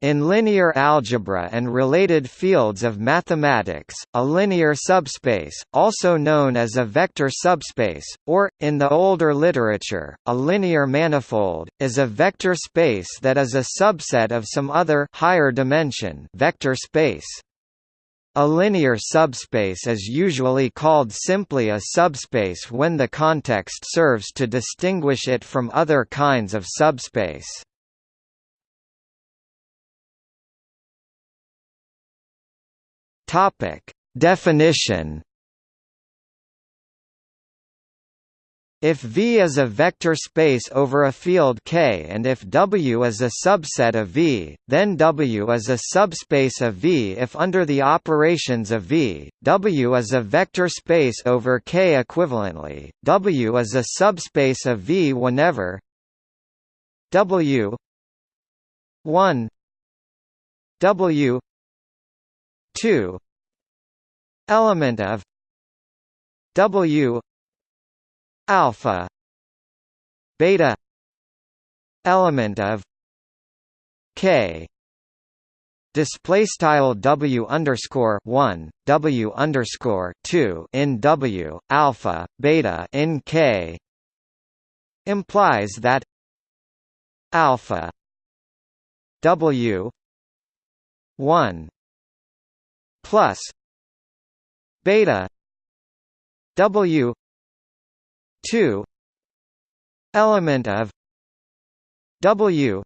In linear algebra and related fields of mathematics, a linear subspace, also known as a vector subspace, or, in the older literature, a linear manifold, is a vector space that is a subset of some other higher dimension vector space. A linear subspace is usually called simply a subspace when the context serves to distinguish it from other kinds of subspace. Topic: Definition. If V is a vector space over a field K and if W is a subset of V, then W is a subspace of V if under the operations of V, W is a vector space over K equivalently, W is a subspace of V whenever W 1 W 2 element of W alpha beta element of K display style W underscore one W underscore two in W alpha beta in K implies that alpha W one plus beta W two element of W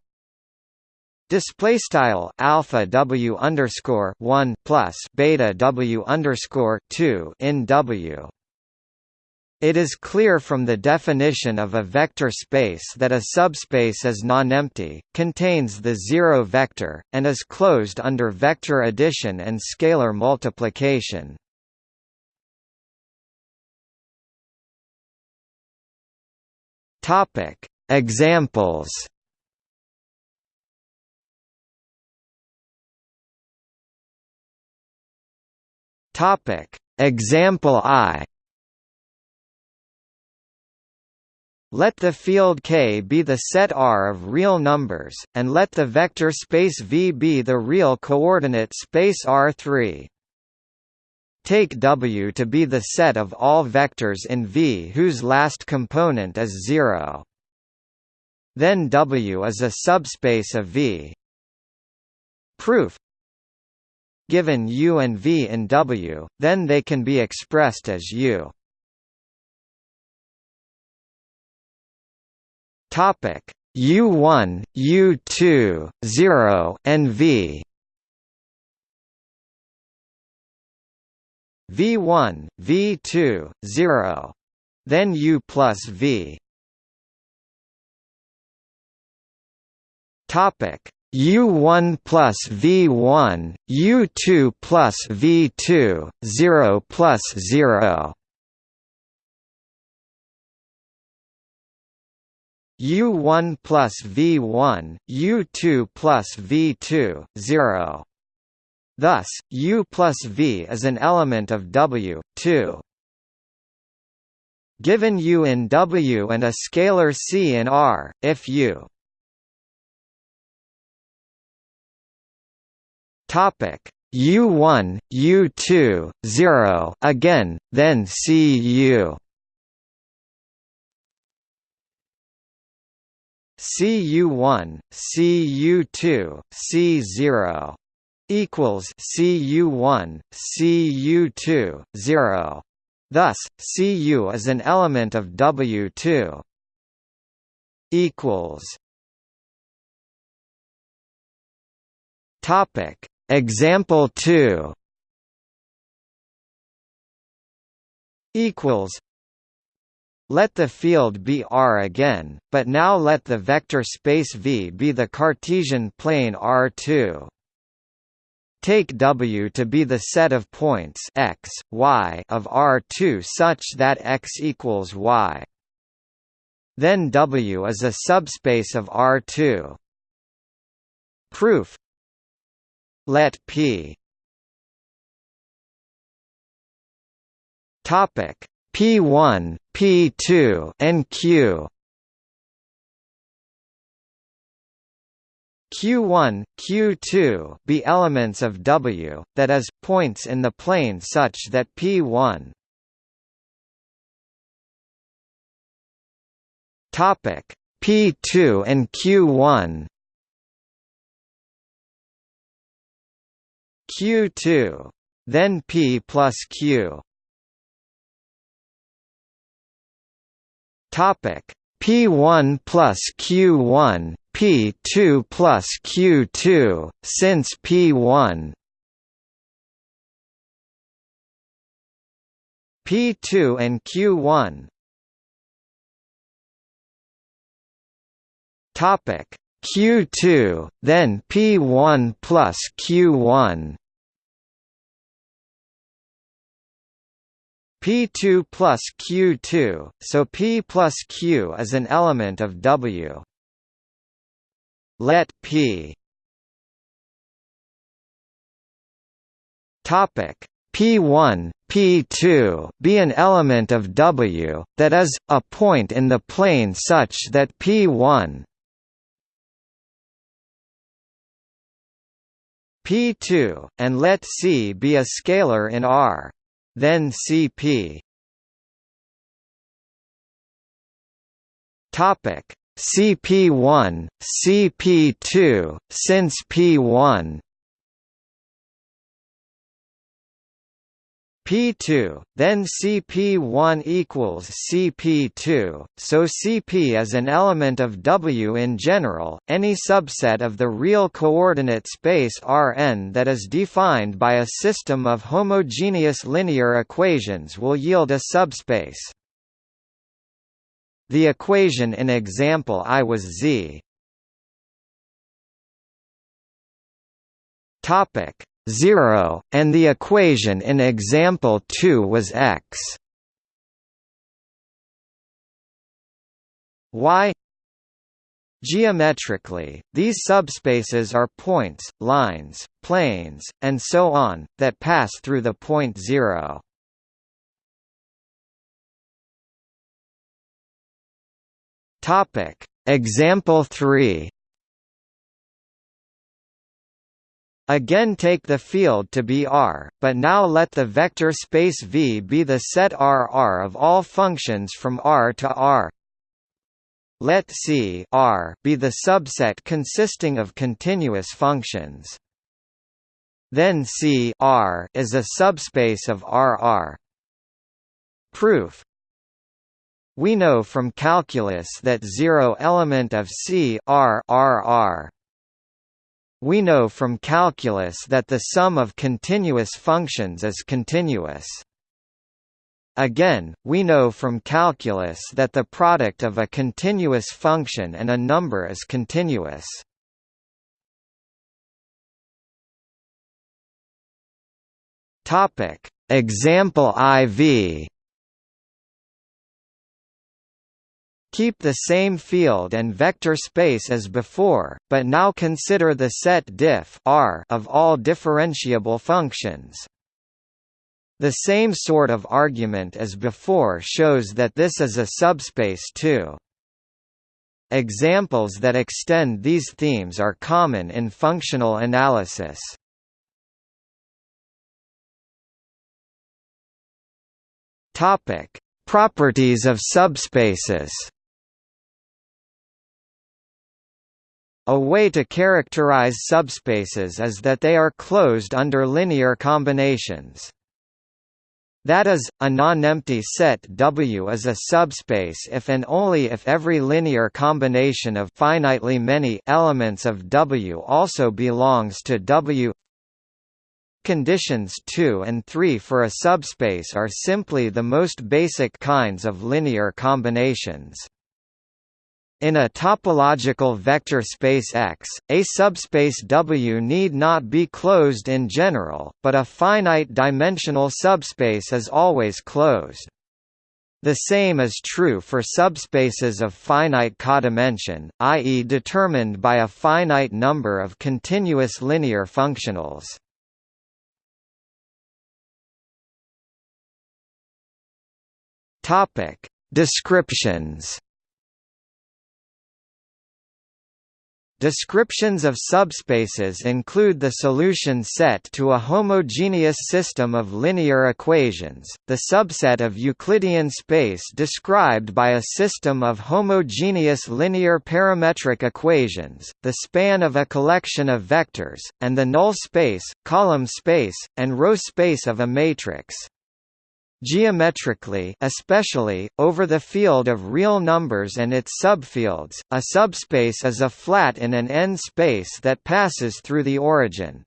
display style alpha W underscore one plus beta W underscore two in W it is clear from the definition of a vector space that a subspace is nonempty, contains the zero vector, and is closed under vector addition and scalar multiplication. Topic: Examples. Topic: Example I. Let the field K be the set R of real numbers, and let the vector space V be the real coordinate space R3. Take W to be the set of all vectors in V whose last component is 0. Then W is a subspace of V. Proof Given U and V in W, then they can be expressed as U Topic U1, U2, 0, and V. V1, V2, 0. Then U plus V. Topic U1 plus V1, U2 plus V2, 0 plus 0. U1 plus V1, U2 plus V2, 0. Thus, U plus V is an element of W, 2. Given U in W and a scalar C in R, if U topic U1, U2, 0 again, then CU CU1, CU2, C0 equals CU1, CU2, 0. Thus, Cu is an element of W2. Equals. Topic. Example 2. Equals. Let the field be R again, but now let the vector space V be the Cartesian plane R2. Take W to be the set of points x, y of R2 such that x equals y. Then W is a subspace of R2. Proof Let P topic P1, P2 and Q. Q1, Q2 be elements of W, that is, points in the plane such that P1 Topic P2 and Q1 Q2 then P plus Q topic. P1 plus Q1 P2 plus Q2 since P1 P2 and Q1 topic. Q2 then P1 plus Q1 P2 plus Q2, so P plus Q is an element of W. Let P. Topic. P1, P2 be an element of W, that is, a point in the plane such that P1 P2, and let C be a scalar in R then CP Topic. CP1 CP2 since P1 P2, then CP1 equals CP2, so CP is an element of W in general. Any subset of the real coordinate space Rn that is defined by a system of homogeneous linear equations will yield a subspace. The equation in example I was Z. Topic 0, and the equation in example 2 was x. y Geometrically, these subspaces are points, lines, planes, and so on, that pass through the point 0. Example 3 Again take the field to be R, but now let the vector space V be the set R of all functions from R to R. Let C R be the subset consisting of continuous functions. Then C R is a subspace of R. Proof We know from calculus that zero element of C R R we know from calculus that the sum of continuous functions is continuous. Again, we know from calculus that the product of a continuous function and a number is continuous. Example IV Keep the same field and vector space as before, but now consider the set diff R of all differentiable functions. The same sort of argument as before shows that this is a subspace too. Examples that extend these themes are common in functional analysis. Topic: Properties of subspaces. A way to characterize subspaces is that they are closed under linear combinations. That is, a non-empty set W is a subspace if and only if every linear combination of finitely many elements of W also belongs to W. Conditions 2 and 3 for a subspace are simply the most basic kinds of linear combinations. In a topological vector space X, a subspace W need not be closed in general, but a finite-dimensional subspace is always closed. The same is true for subspaces of finite codimension, i.e. determined by a finite number of continuous linear functionals. Descriptions Descriptions of subspaces include the solution set to a homogeneous system of linear equations, the subset of Euclidean space described by a system of homogeneous linear parametric equations, the span of a collection of vectors, and the null space, column space, and row space of a matrix. Geometrically especially, over the field of real numbers and its subfields, a subspace is a flat in an n-space that passes through the origin.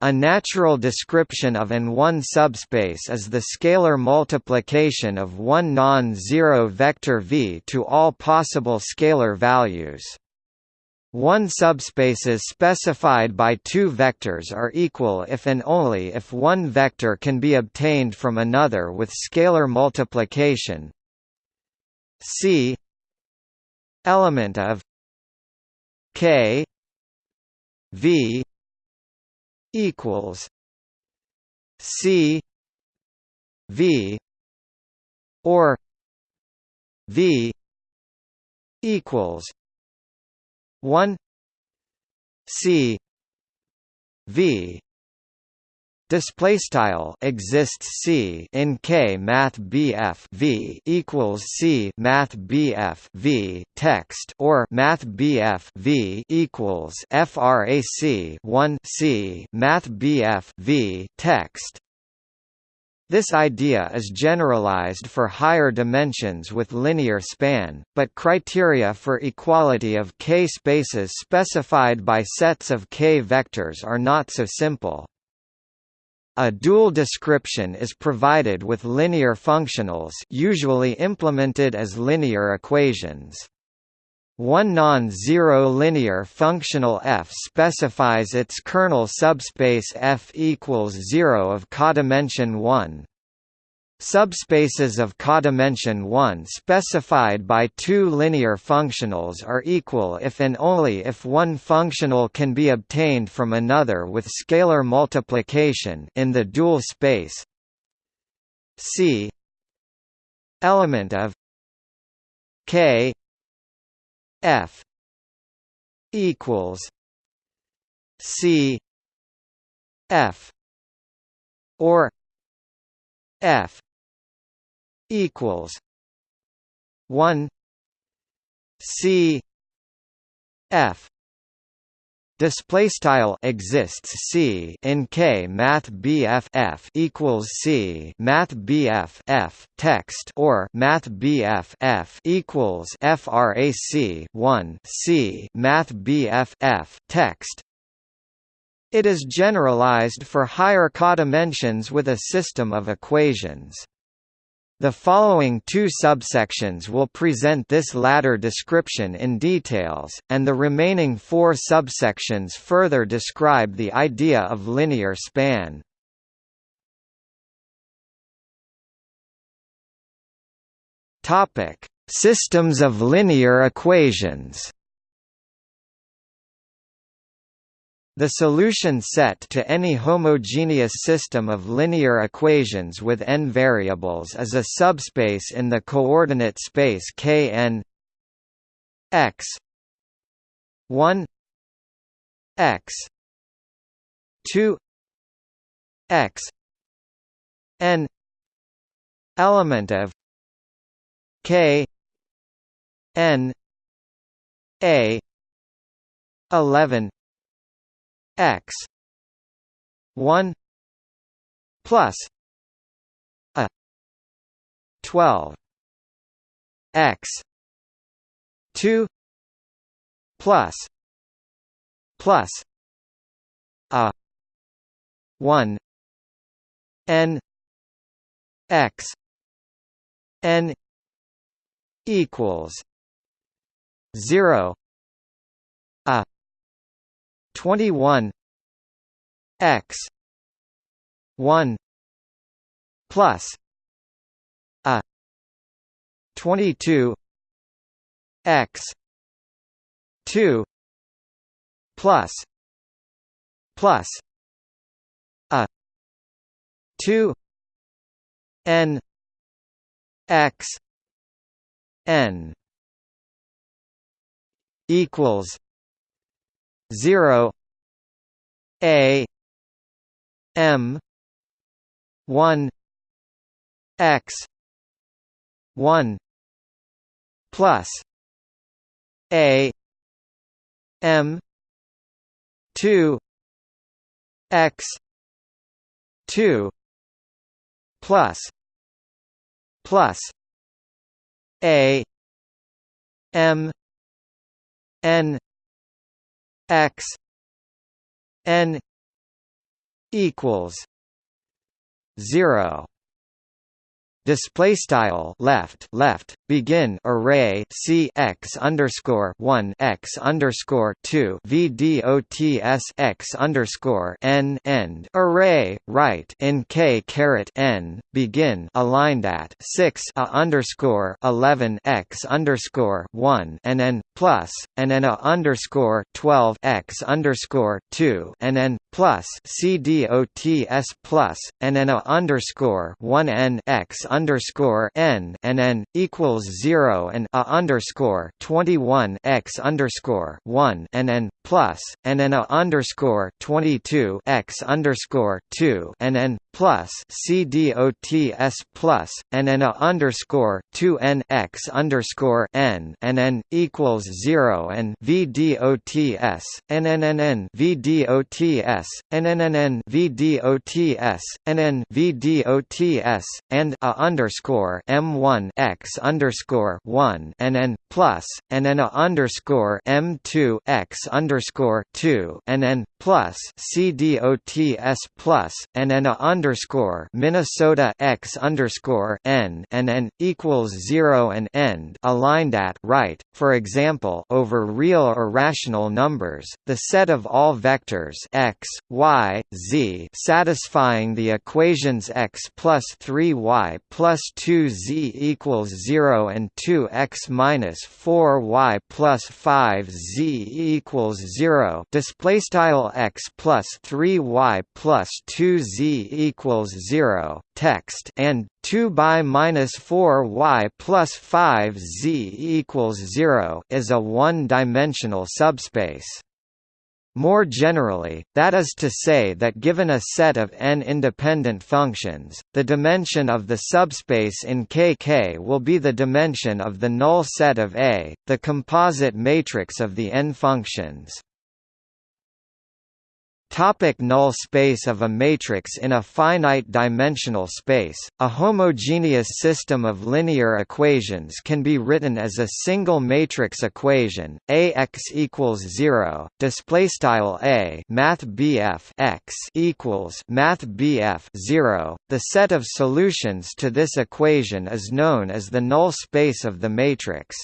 A natural description of an one subspace is the scalar multiplication of one non-zero vector v to all possible scalar values. One subspaces specified by two vectors are equal if and only if one vector can be obtained from another with scalar multiplication. C element of K V equals C V or V equals 1 c. V. Display style exists c in k math bf v equals c math bf v text or math bf v equals frac 1 c math bf v text this idea is generalized for higher dimensions with linear span, but criteria for equality of k spaces specified by sets of k vectors are not so simple. A dual description is provided with linear functionals usually implemented as linear equations. One non-zero linear functional f specifies its kernel subspace f equals 0 of codimension 1. Subspaces of codimension 1 specified by two linear functionals are equal if and only if one functional can be obtained from another with scalar multiplication in the dual space C element of K F equals C F or F equals one C F Display style exists C in K Math BF F equals C Math BF F text or Math BF F equals FRAC one C Math BF F text. It is generalized for higher codimensions with a system of equations. The following two subsections will present this latter description in details, and the remaining four subsections further describe the idea of linear span. Systems of linear equations. The solution set to any homogeneous system of linear equations with n variables is a subspace in the coordinate space Kn x 1 x 2 x n element of k n a 11 x 1 plus a 12 x 2 plus plus a 1 n x n equals 0 a 21 x 1 plus a 22 x 2 plus plus a 2 n x n equals 0 a m 1 x 1 plus a m 2 x 2 plus plus a m n x n equals 0 display style left left begin array c x underscore one x underscore two v dots underscore n end array right in k caret n begin aligned at six a underscore eleven x underscore one and n plus and n a underscore twelve x underscore two and n plus c dots plus and n a underscore one n x underscore n and n equals zero and a underscore twenty one x underscore one and n plus and n a underscore twenty two x underscore two and n plus c dots plus and n a underscore two n x underscore n and n equals zero and v dots and n n n v dots and n n n v dots and n v dots and a underscore m1 x underscore one and n plus and n a underscore m2 x underscore two and n plus c dots plus and n a underscore Minnesota x underscore n and n equals zero and end aligned at right. For example, over real or rational numbers, the set of all vectors x, y, z satisfying the equations x plus 3y plus 2z equals 0 and 2x minus 4y plus 5z equals 0 display style x plus 3y plus 2z equals 0 text and 2 by minus 4 y plus 5 z equals 0 is a one-dimensional subspace. More generally, that is to say that given a set of n independent functions, the dimension of the subspace in Kk will be the dimension of the null set of A, the composite matrix of the n functions. Topic null space of a matrix In a finite-dimensional space, a homogeneous system of linear equations can be written as a single matrix equation: Ax equals zero. Display style A Math x equals Math zero. The set of solutions to this equation is known as the null space of the matrix.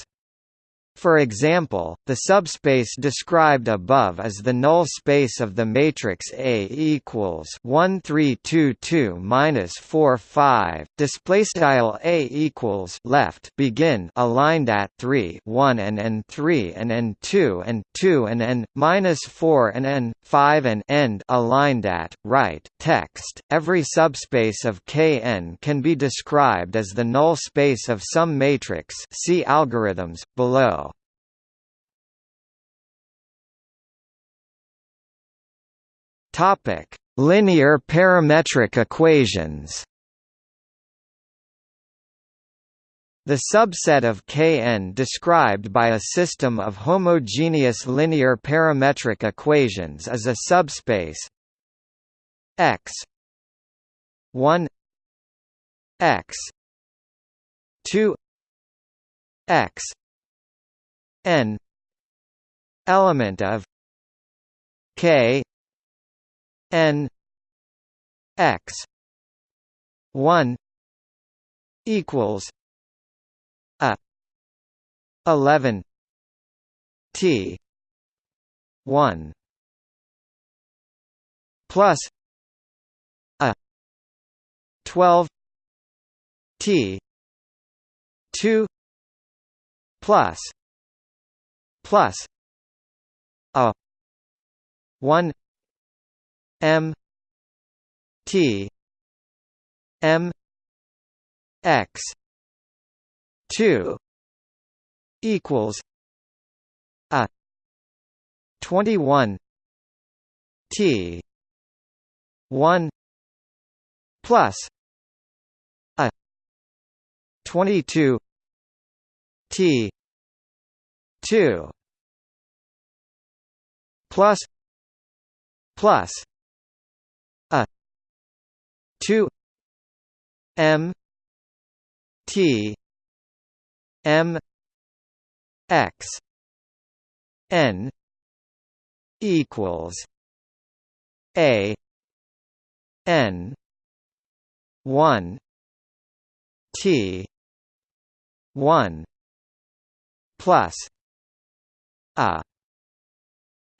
For example, the subspace described above is the null space of the matrix A equals 1322 minus 45. Display style A equals left begin aligned at 3 1 and n 3 and n 2 and 2 and n minus 4 and n 5 and end aligned at right text. Every subspace of Kn can be described as the null space of some matrix. See algorithms below. Topic: Linear parametric equations. The subset of Kn described by a system of homogeneous linear parametric equations is a subspace X 1 X 2 X n element of K n x 1 equals a 11 t 1 plus a 12 t 2 plus plus a 1 M T M X two equals a 21 T one plus a twenty two T two plus plus 2 m t m x n equals a n 1 t 1 plus a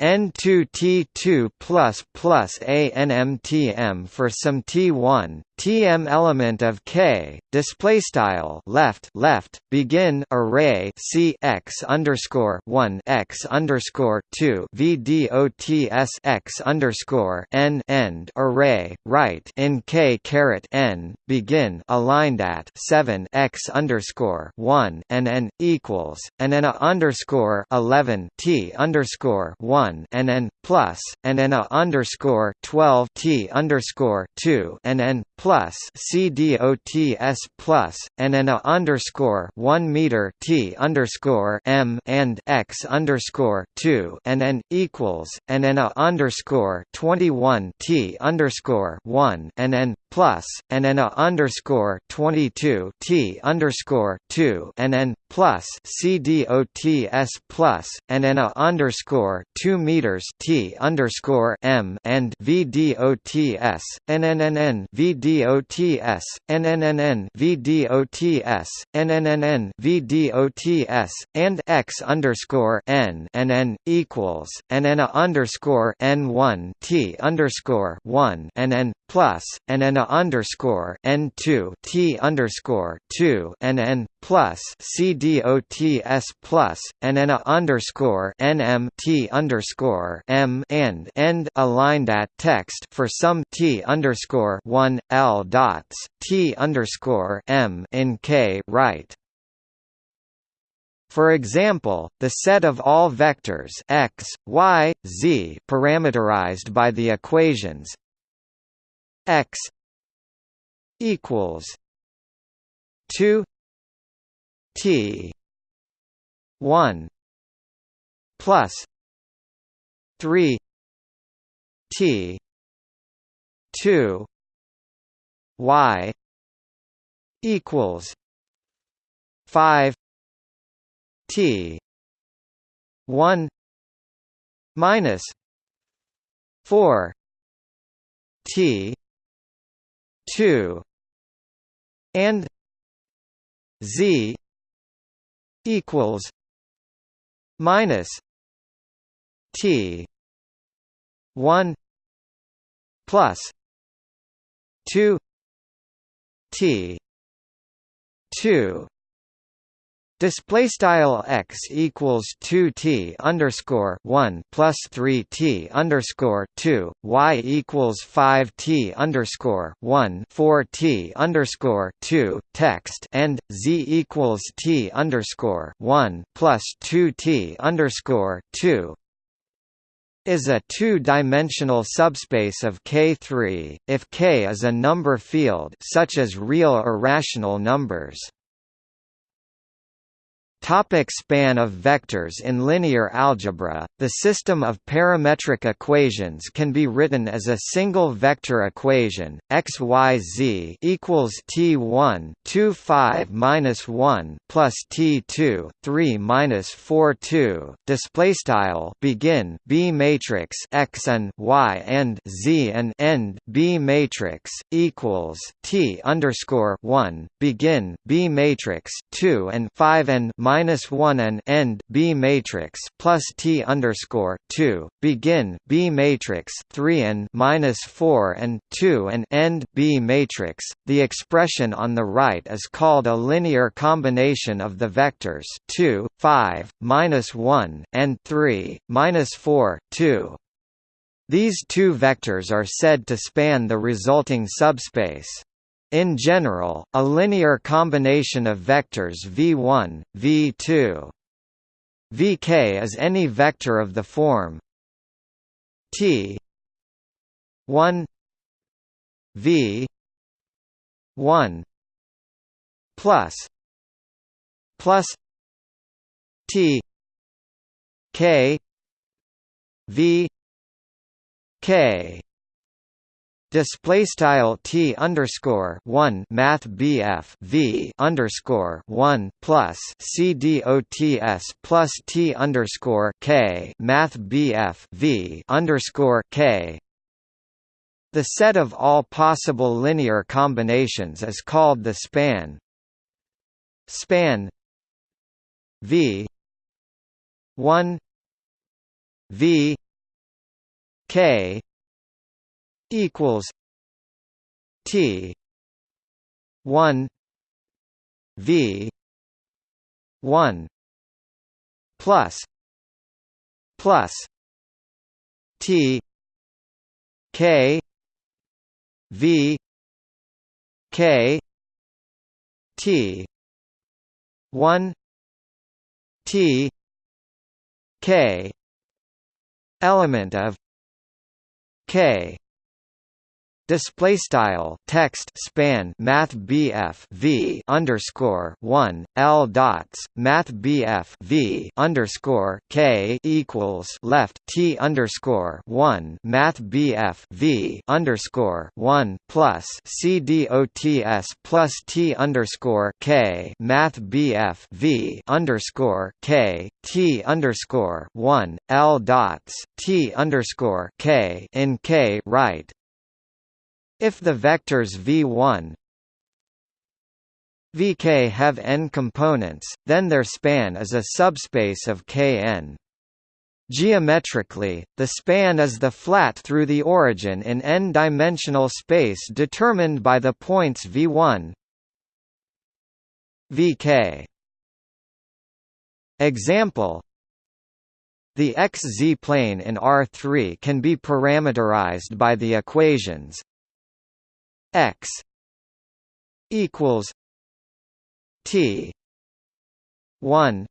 N2T2 plus plus ANMTM for some T1 TM element of K display style left left begin array C x underscore one x underscore two VDOTS x underscore n end array right in K caret n begin aligned at seven x underscore one and n equals and n underscore eleven T underscore one and n plus and n underscore twelve T underscore two and n plus CDOTS plus and an a underscore one meter T underscore M and X underscore two and an equals and an a underscore twenty one T underscore one and an plus and an a underscore twenty two T underscore two and an plus CDOTS plus and an a underscore two meters T underscore M and VDOTS NNNN VDOTS NNNN VDOTS NNNN VDOTS and X underscore N and N equals and N underscore N one T underscore one and N plus and N underscore N two T underscore two and N plus CDOTS plus and N underscore NM T underscore M and end aligned at text for some T underscore one L dots T underscore M in K right. For example, the set of all vectors x, y, z parameterized by the equations x equals 2 t 1 plus 3 t 2 y equals 5 t 1 minus 4 t 2 and z equals minus t 1 plus 2 t 2 Display style x equals two t underscore one plus three t underscore two y equals five t underscore one four t underscore two text and z equals t underscore one plus two t underscore two is a two-dimensional subspace of K3 if K is a number field such as real or rational numbers. Topic span of vectors In linear algebra, the system of parametric equations can be written as a single vector equation, x y z equals t1 2 5 minus 1 plus t2 3 minus 4 2. Display style begin B matrix x and y and z and end B matrix equals t underscore 1 begin B matrix 2 and 5 and minus one and end B matrix plus T underscore two begin B matrix three and minus four and two and end B matrix. The expression on the right is called a linear combination of the vectors two, five, minus one, and three, minus four, two. These two vectors are said to span the resulting subspace. In general, a linear combination of vectors v1, v2, vk is any vector of the form T one V one plus plus T K V K Display style T underscore one Math BF V underscore one plus C D O T S plus T underscore K Math BF V underscore K. The set of all possible linear combinations is called the span. Span V one V K equals T one V one plus plus T K V K T one T K element of K Display style text span Math BF V underscore one L dots Math BF V underscore K equals left T underscore one Math BF V underscore one plus C D O T S plus T underscore K Math BF V underscore K T underscore one L dots T underscore K in K right if the vectors v1 vk have n components, then their span is a subspace of Kn. Geometrically, the span is the flat through the origin in n-dimensional space determined by the points v1 vk. Example The xz plane in R3 can be parameterized by the equations x equals t 1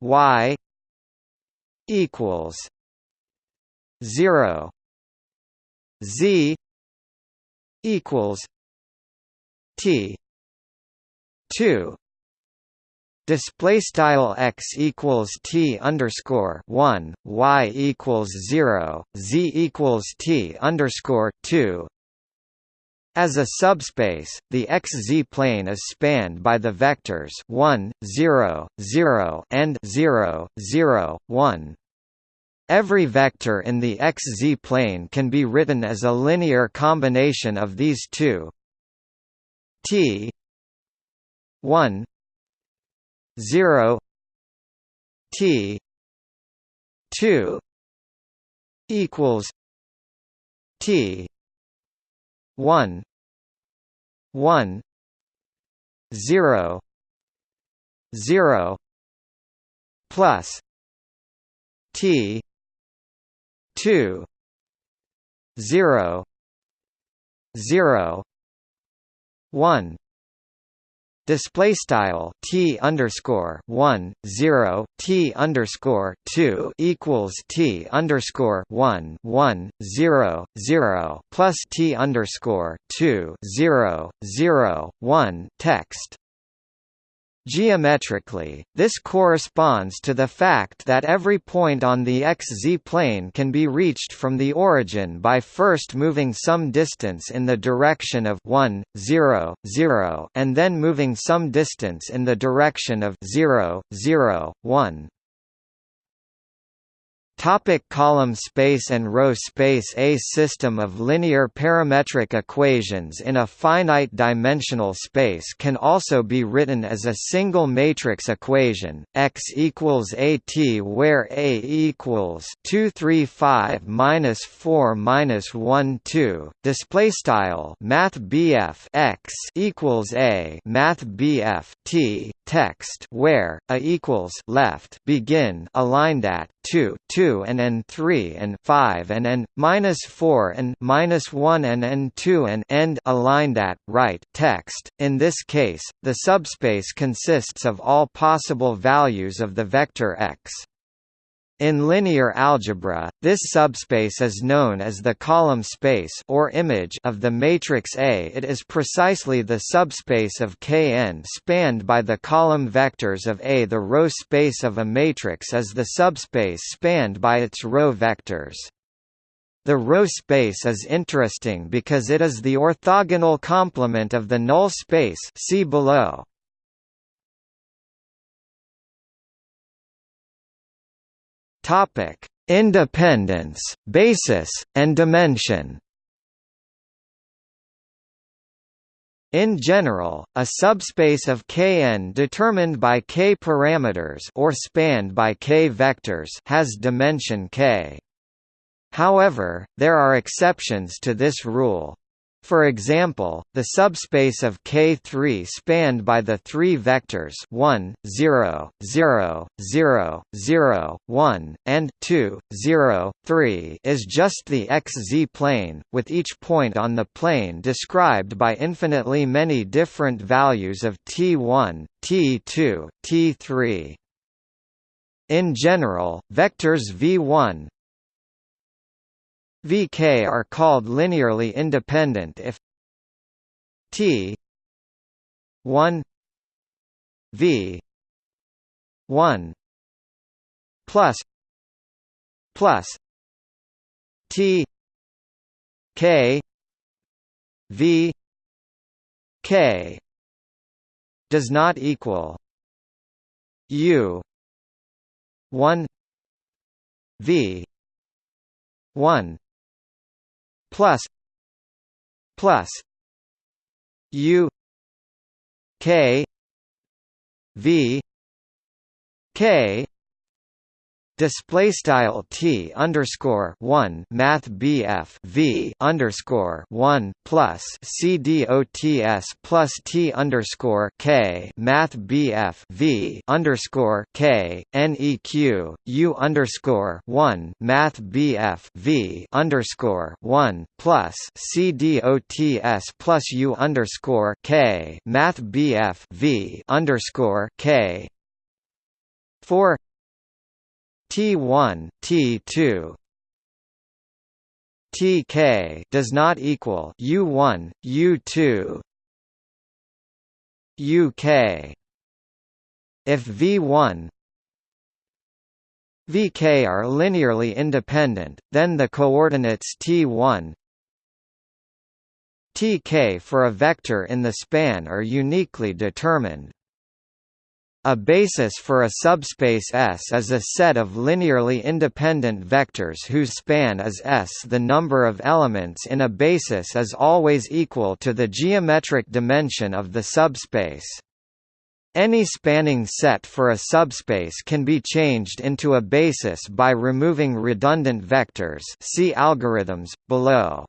y equals 0 z equals t 2 Display style x equals t underscore one, y equals zero, z equals t underscore two. As a subspace, the xz plane is spanned by the vectors 1, 0, 0 and 0, 0, 1. Every vector in the xz plane can be written as a linear combination of these two t 1 0 t 2 equals t one one zero zero plus T two zero zero one display style t underscore one zero t underscore two equals t underscore one one zero zero plus t underscore two zero zero one text Geometrically, this corresponds to the fact that every point on the xz plane can be reached from the origin by first moving some distance in the direction of 1, 0, 0 and then moving some distance in the direction of 0, 0, 1. Topic column space and row space A system of linear parametric equations in a finite dimensional space can also be written as a single matrix equation, x equals at where A equals 235 minus 4 minus 1 2, display style math BF x equals A. Math BF t text where a equals left begin aligned at 2 2 and n 3 and 5 and n minus 4 and minus 1 and n 2 and end aligned at right text. In this case the subspace consists of all possible values of the vector x In linear algebra, this subspace is known as the column space or image of the matrix A. It is precisely the subspace of Kn spanned by the column vectors of A. The row space of a matrix is the subspace spanned by its row vectors. The row space is interesting because it is the orthogonal complement of the null space see below. Topic: Independence, basis, and dimension. In general, a subspace of Kn determined by k parameters or spanned by k vectors has dimension k. However, there are exceptions to this rule. For example, the subspace of K3 spanned by the three vectors 1, 0, 0, 0, 0, 1, and 2, 0, 3 is just the xz plane, with each point on the plane described by infinitely many different values of t1, t2, t3. In general, vectors v1, Vk are called linearly independent if T 1 V 1 plus plus T K V K does not equal U 1 V 1 plus plus u k v k display style t underscore one math bf v underscore one plus c dots plus t underscore k math bf v underscore k neq u underscore one math bf v underscore one plus c dots plus u underscore k math bf v underscore k. Four T1, T2 Tk does not equal U1, U2 UK if V1 Vk are linearly independent, then the coordinates T1 Tk for a vector in the span are uniquely determined. A basis for a subspace S is a set of linearly independent vectors whose span is S. The number of elements in a basis is always equal to the geometric dimension of the subspace. Any spanning set for a subspace can be changed into a basis by removing redundant vectors see algorithms, below.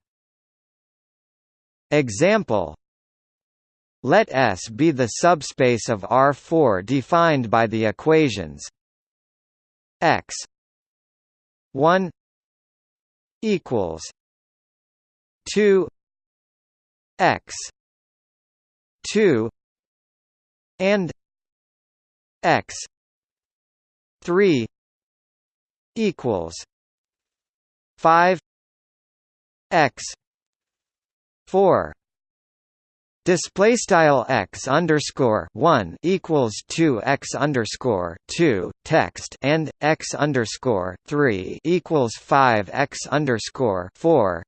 Example let S be the subspace of R4 defined by the equations x 1 equals 2 x 2 and x 3 equals 5 x 4 Display style x underscore one equals two x underscore two text and x underscore three equals five x underscore four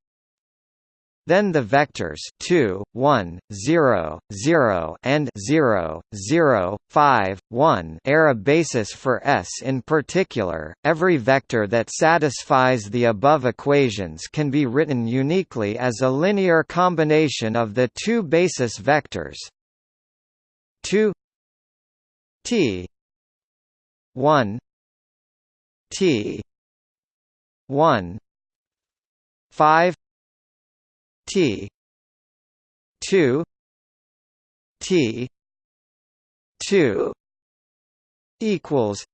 then the vectors 2, 1, 0, 0 and 0, 0, 5, 1 are a basis for S. In particular, every vector that satisfies the above equations can be written uniquely as a linear combination of the two basis vectors 2 t 1 t 1 5 T. Two. T. Two. Equals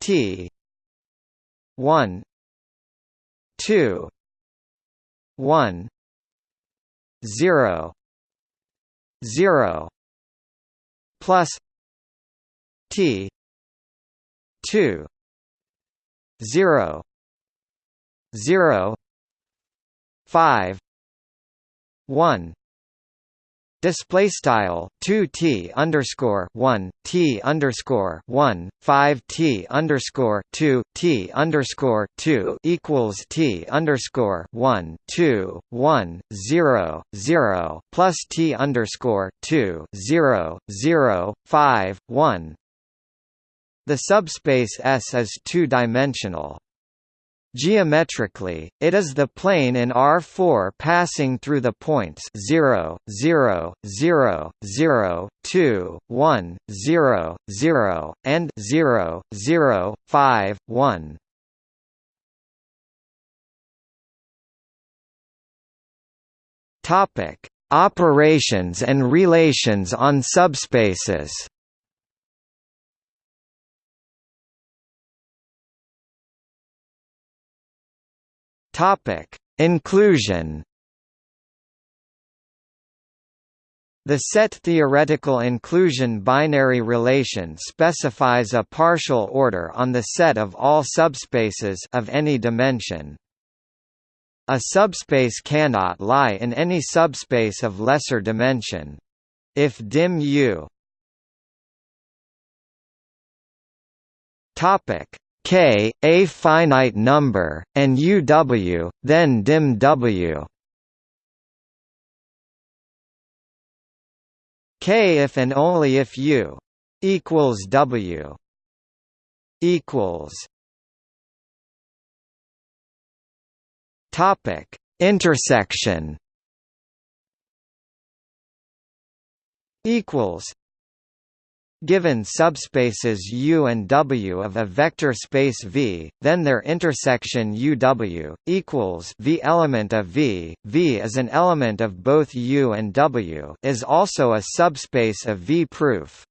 T. One. Two. One. Zero. Zero. Plus T. Two. 0 0 5 1 display style 2 t underscore 1 t underscore 1 5 t underscore 2 t underscore 2 equals t underscore 1 2 1 0 0 plus t underscore 2 0 0 5 1 the subspace S is two-dimensional. Geometrically, it is the plane in R4 passing through the points 0, 0, 0, 0, 2, 1, 0, 0, and 0, 0, 5, 1. Topic: Operations and relations on subspaces. Topic: Inclusion. The set theoretical inclusion binary relation specifies a partial order on the set of all subspaces of any dimension. A subspace cannot lie in any subspace of lesser dimension. If dim U Topic K, a finite number, and UW, then dim W. K if and only if U equals W equals Topic intersection equals Given subspaces U and W of a vector space V, then their intersection UW equals V element of V. V is an element of both U and W is also a subspace of V proof.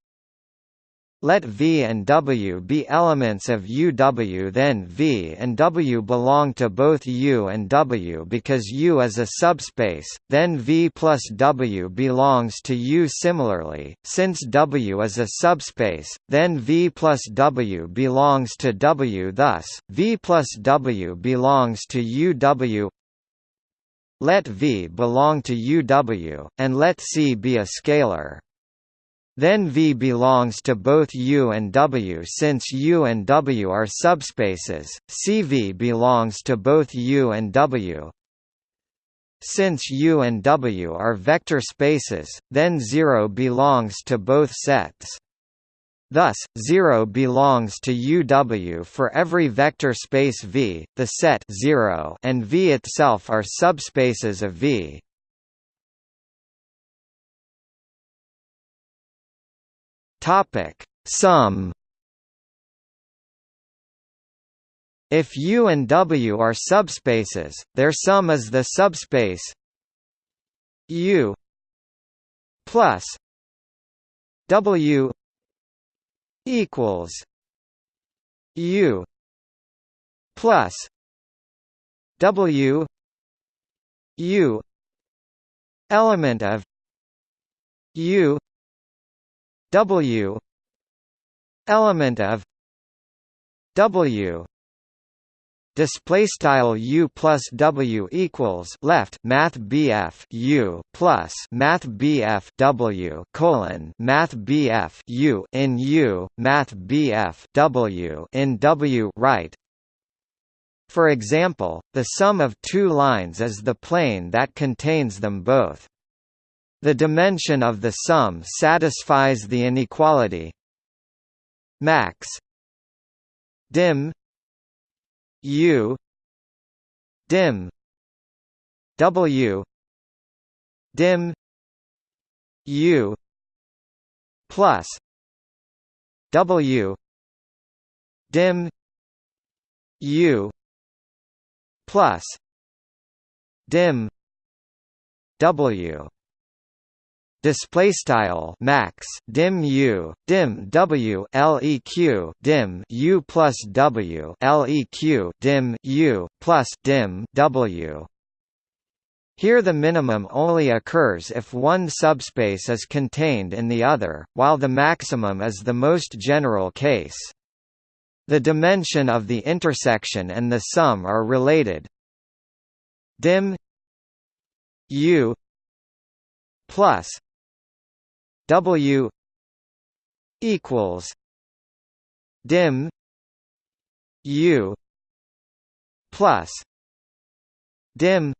Let V and W be elements of UW then V and W belong to both U and W because U is a subspace, then V plus W belongs to U similarly, since W is a subspace, then V plus W belongs to W thus, V plus W belongs to UW Let V belong to UW, and let C be a scalar. Then V belongs to both U and W since U and W are subspaces, CV belongs to both U and W. Since U and W are vector spaces, then 0 belongs to both sets. Thus, 0 belongs to UW for every vector space V, the set 0 and V itself are subspaces of V. Topic: Sum. If U and W are subspaces, their sum is the subspace U plus W equals U plus W U element of U W element of W display style U plus W equals left math BF U plus math BF W colon math BF U in U math BF W in W right for example, the sum of two lines is the plane that contains them both. The dimension of the sum satisfies the inequality. Max dim u dim w dim u plus w dim u plus dim w display style max dim u dim w leq dim u plus w leq dim u plus dim w here the minimum only occurs if one subspace is contained in the other, while the maximum is the most general case. The dimension of the intersection and the sum are related. Dim U plus W equals dim U plus dim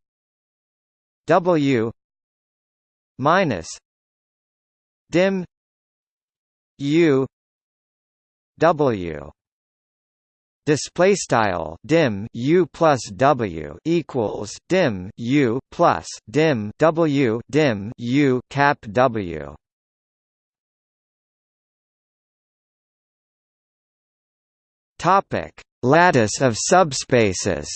W minus dim U W. Display style dim u plus w equals dim u plus dim w dim u cap w topic lattice of subspaces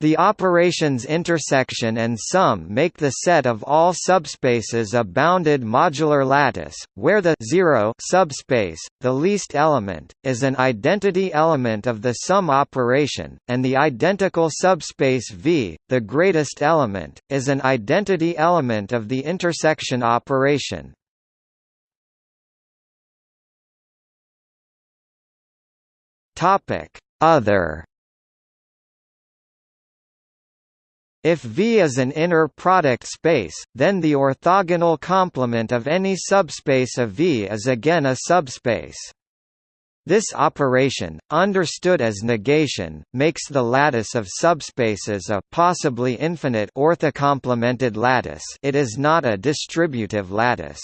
The operations intersection and sum make the set of all subspaces a bounded modular lattice, where the 0 subspace, the least element, is an identity element of the sum operation, and the identical subspace V, the greatest element, is an identity element of the intersection operation. Other If V is an inner product space, then the orthogonal complement of any subspace of V is again a subspace. This operation, understood as negation, makes the lattice of subspaces a possibly infinite orthocomplemented lattice it is not a distributive lattice.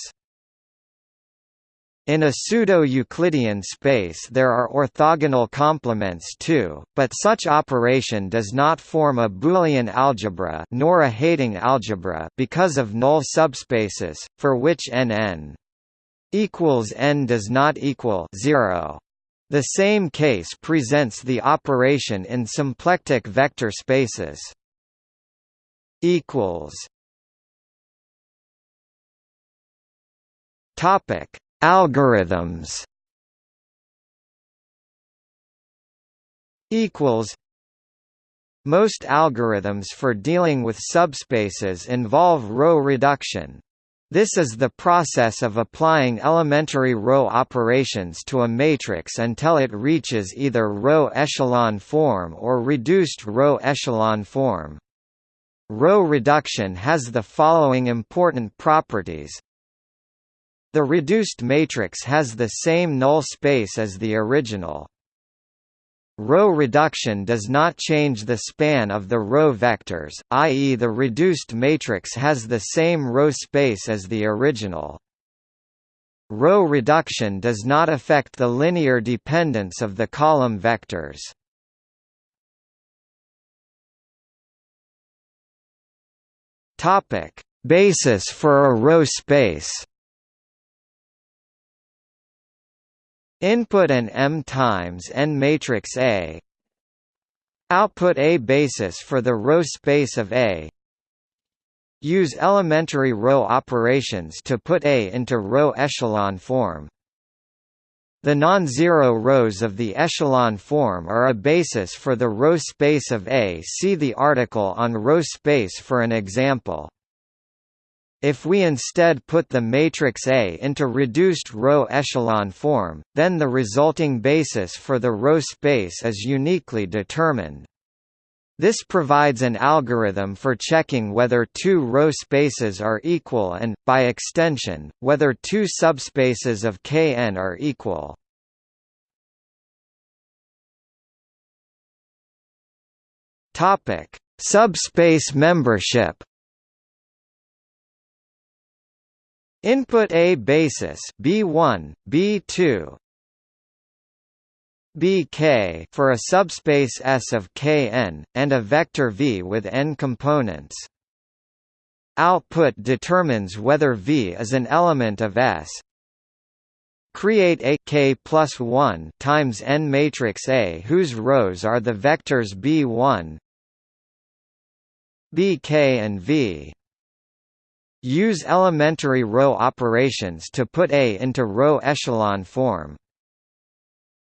In a pseudo-Euclidean space there are orthogonal complements too, but such operation does not form a Boolean algebra nor a Heyting algebra because of null subspaces, for which n equals n does not equal 0. The same case presents the operation in symplectic vector spaces. Topic Algorithms equals Most algorithms for dealing with subspaces involve row reduction. This is the process of applying elementary row operations to a matrix until it reaches either row echelon form or reduced row echelon form. Row reduction has the following important properties the reduced matrix has the same null space as the original. Row reduction does not change the span of the row vectors, i.e. the reduced matrix has the same row space as the original. Row reduction does not affect the linear dependence of the column vectors. Basis for a row space Input an M times n matrix A. Output A basis for the row space of A. Use elementary row operations to put A into row echelon form. The non-zero rows of the echelon form are a basis for the row space of A. See the article on row space for an example. If we instead put the matrix A into reduced row echelon form, then the resulting basis for the row space is uniquely determined. This provides an algorithm for checking whether two row spaces are equal and, by extension, whether two subspaces of Kn are equal. Subspace membership Input A basis B1, B2 Bk for a subspace S of Kn, and a vector V with n components. Output determines whether V is an element of S. Create a k plus 1 times n matrix A whose rows are the vectors B1, Bk and V. Use elementary row operations to put A into row echelon form.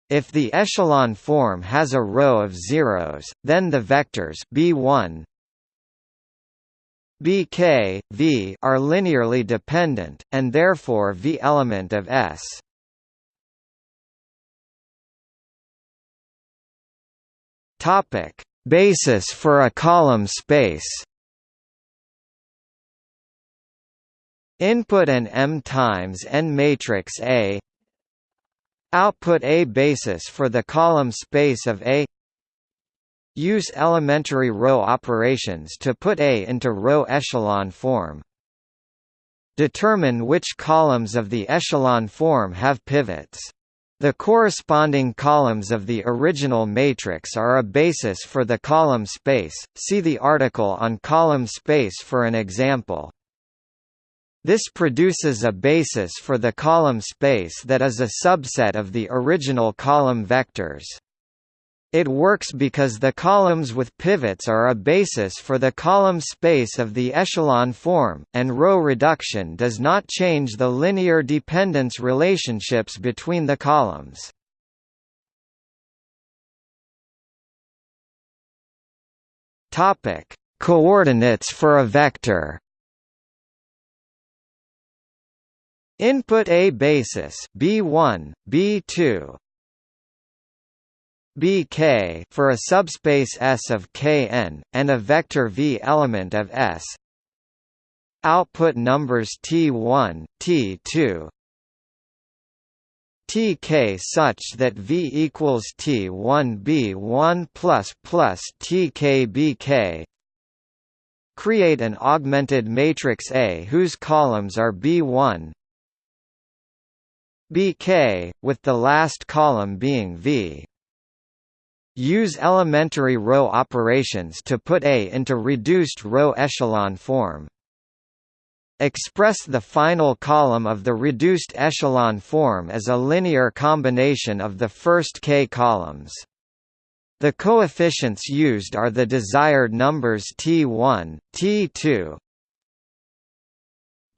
If the echelon form has a row of zeros, then the vectors B1, Bk, V are linearly dependent, and therefore V element of S. Topic: Basis for a column space. Input an M times n matrix A. Output A basis for the column space of A. Use elementary row operations to put A into row echelon form. Determine which columns of the echelon form have pivots. The corresponding columns of the original matrix are a basis for the column space. See the article on column space for an example. This produces a basis for the column space that is a subset of the original column vectors. It works because the columns with pivots are a basis for the column space of the echelon form, and row reduction does not change the linear dependence relationships between the columns. Coordinates for a vector. Input A basis B1, B2, Bk for a subspace S of Kn, and a vector V element of S. Output numbers T1, T2, Tk such that V equals T1 B1 plus plus Tk Bk. Create an augmented matrix A whose columns are B1, Bk, with the last column being V. Use elementary row operations to put A into reduced row echelon form. Express the final column of the reduced echelon form as a linear combination of the first k columns. The coefficients used are the desired numbers T1, T2,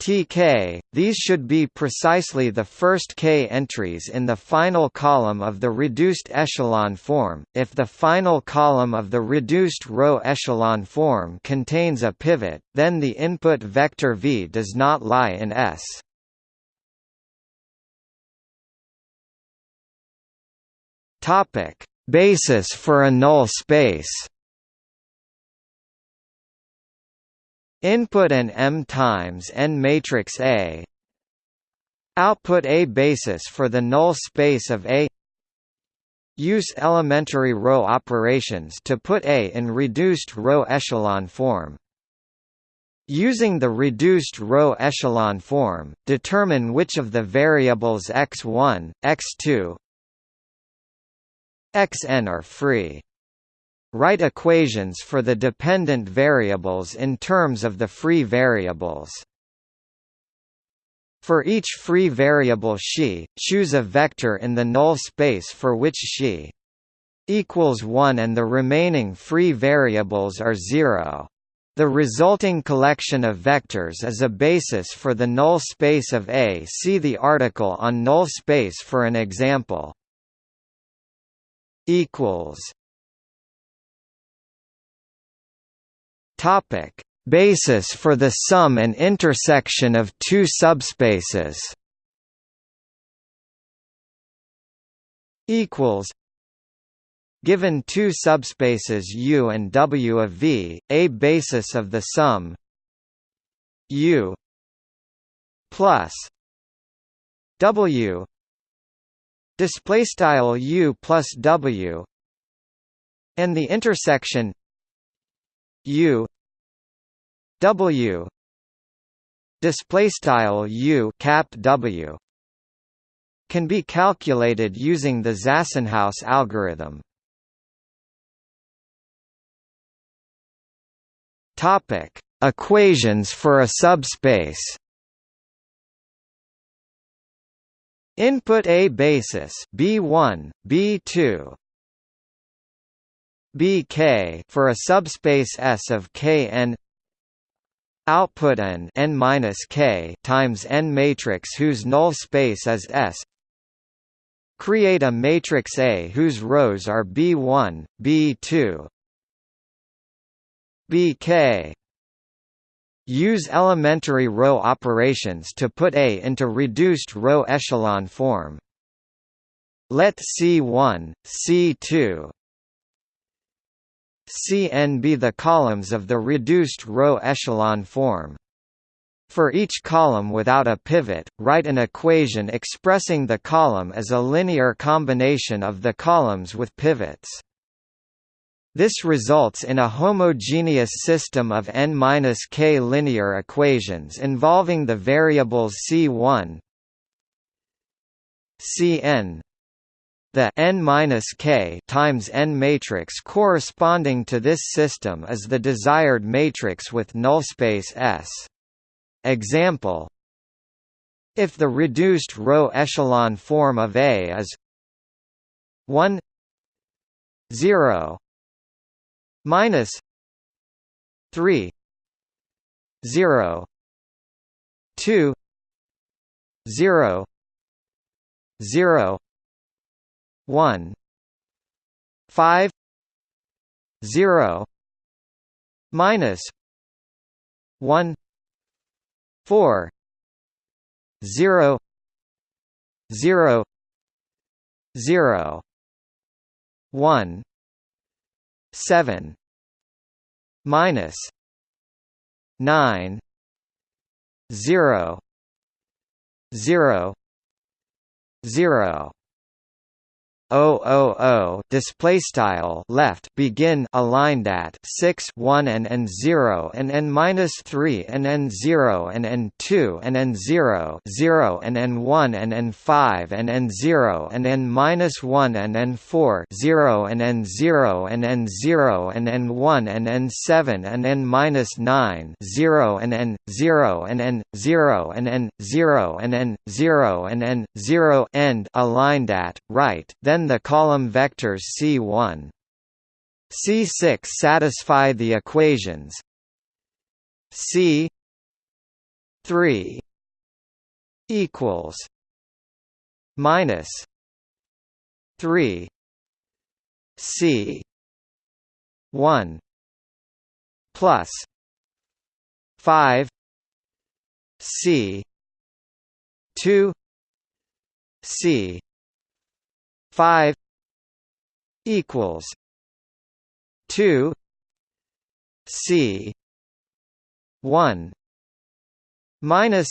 Tk, these should be precisely the first k entries in the final column of the reduced echelon form. If the final column of the reduced row echelon form contains a pivot, then the input vector v does not lie in S. Topic: Basis for a null space. Input an M times n matrix A. Output A basis for the null space of A. Use elementary row operations to put A in reduced row echelon form. Using the reduced row echelon form, determine which of the variables x1, x2, xn are free. Write equations for the dependent variables in terms of the free variables. For each free variable xi, choose a vector in the null space for which xi equals 1 and the remaining free variables are 0. The resulting collection of vectors is a basis for the null space of A. See the article on null space for an example. equals Topic: Basis for the sum and intersection of two subspaces. Equals. Given two subspaces U and W of V, a basis of the sum U plus W display style U plus W and the intersection U W display style U cap W can be calculated using the Zassenhaus algorithm. Topic: Equations for a subspace. Input A basis B1, B2, Bk for a subspace S of Kn output n n minus k times n matrix whose null space is S. Create a matrix A whose rows are B1, B2, Bk. Use elementary row operations to put A into reduced row echelon form. Let C1, C2, Cn be the columns of the reduced row echelon form. For each column without a pivot, write an equation expressing the column as a linear combination of the columns with pivots. This results in a homogeneous system of n-k linear equations involving the variables C1 Cn the n-k times n matrix corresponding to this system is the desired matrix with nullspace S. Example If the reduced row echelon form of A is 1 0 minus 3 0 2 0 0 1 5 0 minus 1 4 0 0 0 1 7 minus 9 0 0 0 000 display style left begin aligned at 6 1 and n 0 and n minus 3 and n 0 and n 2 and n 0 0 and n 1 and n 5 and n 0 and n minus 1 and n 4 0 and n 0 and n 0 and n 1 and n 7 and n minus 9 0 and n 0 and n 0 and n 0 and n 0 and n 0 end aligned at right then the column vectors C1 C6 satisfy the equations. C 3 equals minus 3 C 1 plus 5 C 2 C five equals two C one minus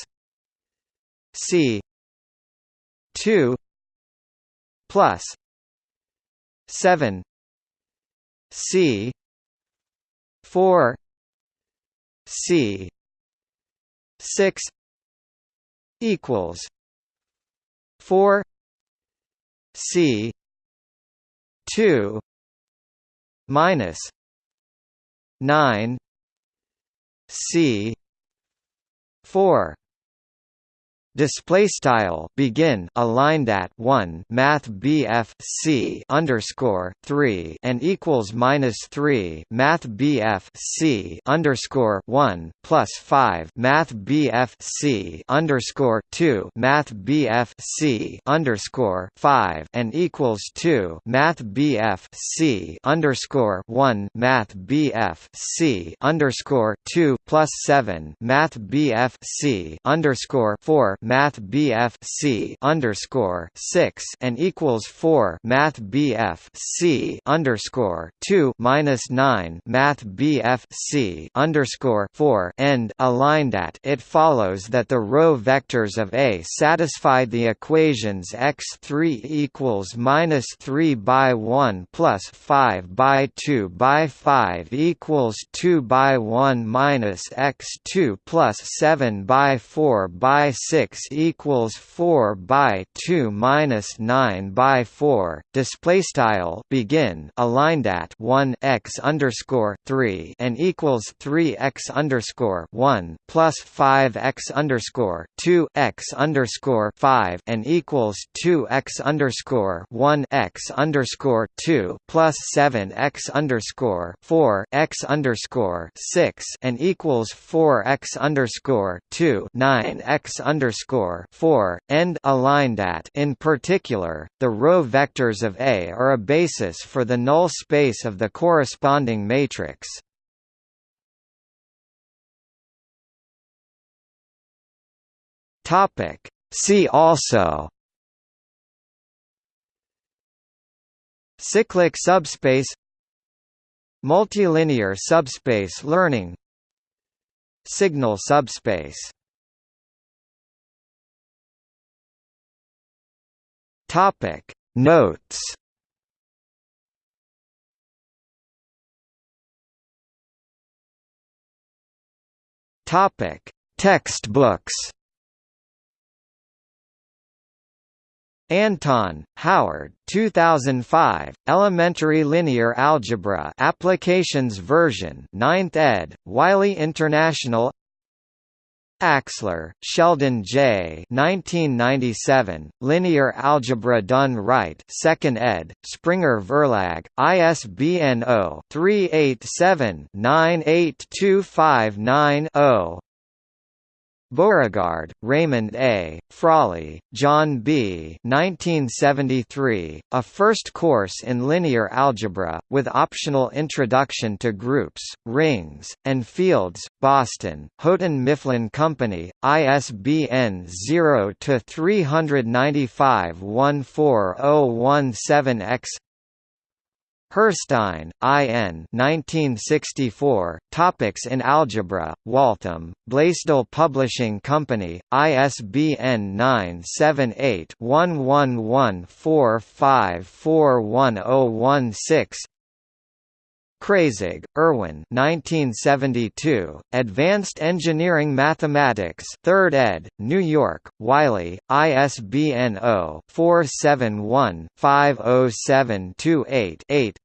C two plus seven C four C six equals four C two minus nine C four display style begin aligned at 1 math BF C underscore 3 and equals minus 3 math BF C underscore 1 plus 5 math BF C underscore 2 math BF C underscore 5 and equals 2 math BF C underscore 1 math BF C underscore 2 plus 7 math BF C underscore 4 Math BF C underscore six and equals four Math BF C underscore two minus nine Math BF C underscore four end aligned at it follows that the row vectors of A satisfy the equations x three equals minus three by one plus five by two by five equals two by one minus x two plus seven by four by six x equals 4 by 2 minus 9 by 4 display style begin aligned at 1 x underscore 3 and equals 3 x underscore 1 plus 5 x underscore 2 x underscore 5 and equals 2 x underscore 1 x underscore 2 plus 7 x underscore 4 x underscore 6 and equals 4 x underscore 2 9 x underscore underscore 4 end aligned at in particular, the row vectors of A are a basis for the null space of the corresponding matrix. Topic See also Cyclic subspace Multilinear subspace learning Signal subspace Topic. Notes. Topic. Textbooks. Anton, Howard 2005, Elementary Linear Algebra Applications Version 9th ed., Wiley International Axler, Sheldon J. 1997, Linear Algebra Done Right 2nd ed., Springer Verlag, ISBN 0-387-98259-0 Beauregard, Raymond A., Frawley, John B. 1973, A First Course in Linear Algebra, with optional introduction to groups, rings, and fields, Boston, Houghton Mifflin Company, ISBN 0-395-14017-X Herstein, I. N. 1964, Topics in Algebra, Waltham, Blaisdell Publishing Company, ISBN 978-1114541016 Kreyszig, Erwin 1972, Advanced Engineering Mathematics 3rd ed., New York, Wiley, ISBN 0-471-50728-8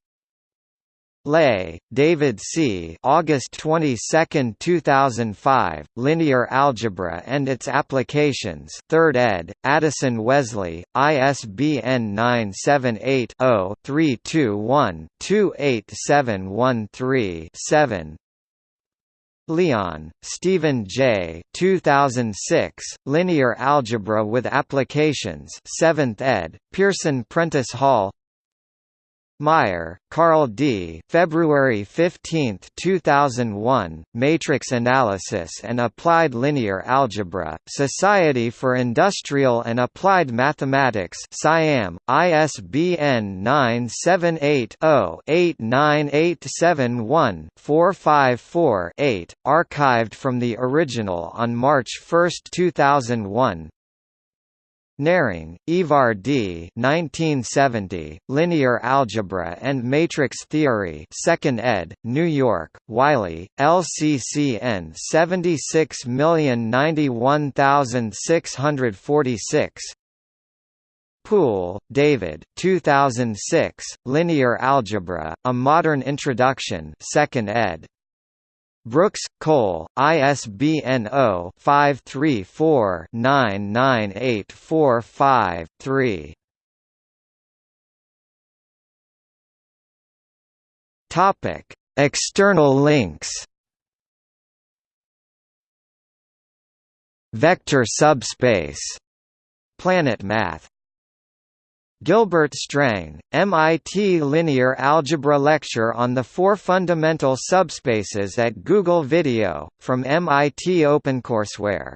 Lay, David C. August 22, 2005, Linear Algebra and Its Applications 3rd ed., Addison Wesley, ISBN 978-0-321-28713-7 Leon, Stephen J. 2006, Linear Algebra with Applications 7th ed., Pearson Prentice Hall Meyer, Carl D. February 15, 2001, Matrix Analysis and Applied Linear Algebra, Society for Industrial and Applied Mathematics Siam, ISBN 978-0-89871-454-8, archived from the original on March 1, 2001 Nering, Ivar D. 1970, Linear Algebra and Matrix Theory 2nd ed., New York, Wiley, LCCN 76091646 Poole, David 2006, Linear Algebra, A Modern Introduction 2nd ed. Brooks, Cole, ISBN 0-534-99845-3 Topic: External links. Vector subspace. Planet Math Gilbert Strang, MIT Linear Algebra Lecture on the Four Fundamental Subspaces at Google Video, from MIT OpenCourseWare